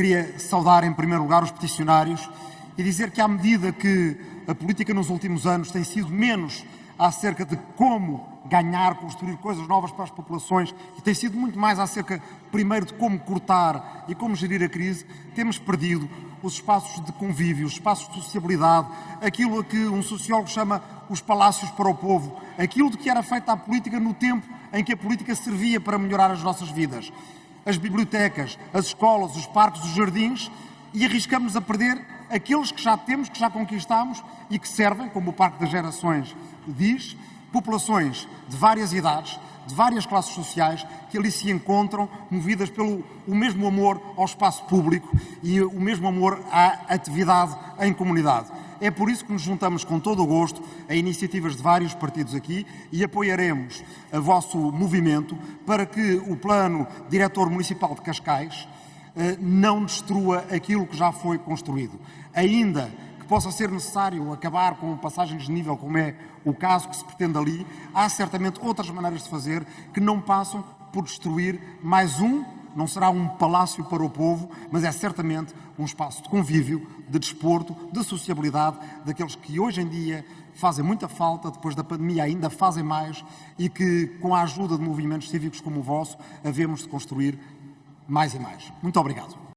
queria saudar em primeiro lugar os peticionários e dizer que à medida que a política nos últimos anos tem sido menos acerca de como ganhar, construir coisas novas para as populações e tem sido muito mais acerca, primeiro, de como cortar e como gerir a crise, temos perdido os espaços de convívio, os espaços de sociabilidade, aquilo a que um sociólogo chama os palácios para o povo, aquilo de que era feita a política no tempo em que a política servia para melhorar as nossas vidas. As bibliotecas, as escolas, os parques, os jardins, e arriscamos a perder aqueles que já temos, que já conquistamos e que servem, como o Parque das Gerações diz, populações de várias idades, de várias classes sociais, que ali se encontram, movidas pelo o mesmo amor ao espaço público e o mesmo amor à atividade em comunidade. É por isso que nos juntamos com todo o gosto a iniciativas de vários partidos aqui e apoiaremos o vosso movimento para que o Plano Diretor Municipal de Cascais eh, não destrua aquilo que já foi construído. Ainda possa ser necessário acabar com passagens de nível, como é o caso que se pretende ali, há certamente outras maneiras de fazer que não passam por destruir mais um, não será um palácio para o povo, mas é certamente um espaço de convívio, de desporto, de sociabilidade, daqueles que hoje em dia fazem muita falta, depois da pandemia ainda fazem mais e que, com a ajuda de movimentos cívicos como o vosso, havemos de construir mais e mais. Muito obrigado.